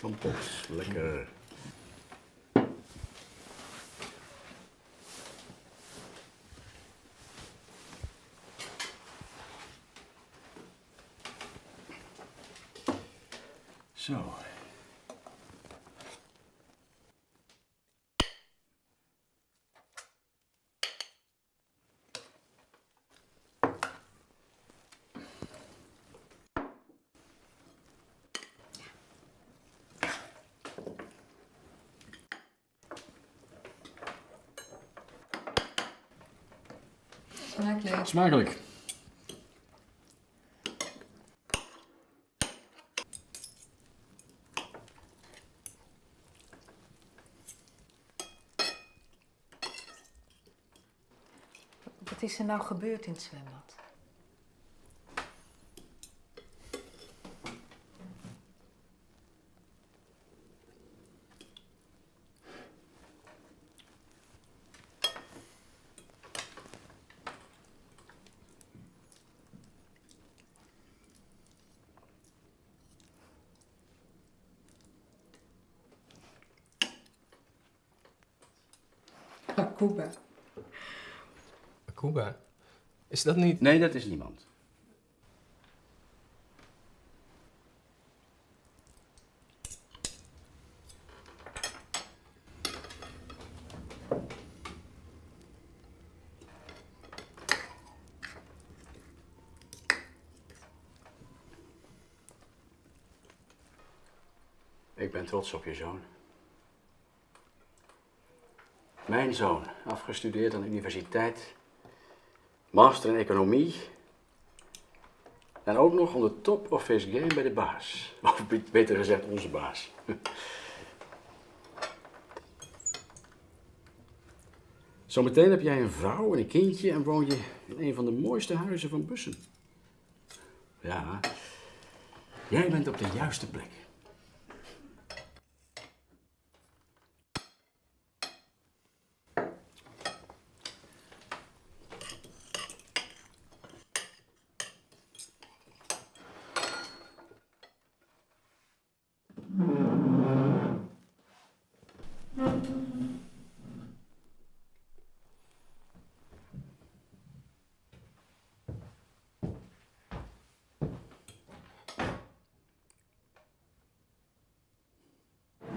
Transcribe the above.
Shampoos, lekker. Zo. Smakelijk. Smakelijk. Wat is er nou gebeurd in het zwembad? Cuba. Cuba? Is dat niet... Nee, dat is niemand. Ik ben trots op je zoon. Mijn zoon, afgestudeerd aan de universiteit, master in economie. En ook nog on the top of his game bij de baas. Of be- beter gezegd, onze baas. Zometeen heb jij een vrouw en een kindje en woon je in een van de mooiste huizen van Bussen. Ja, jij bent op de juiste plek.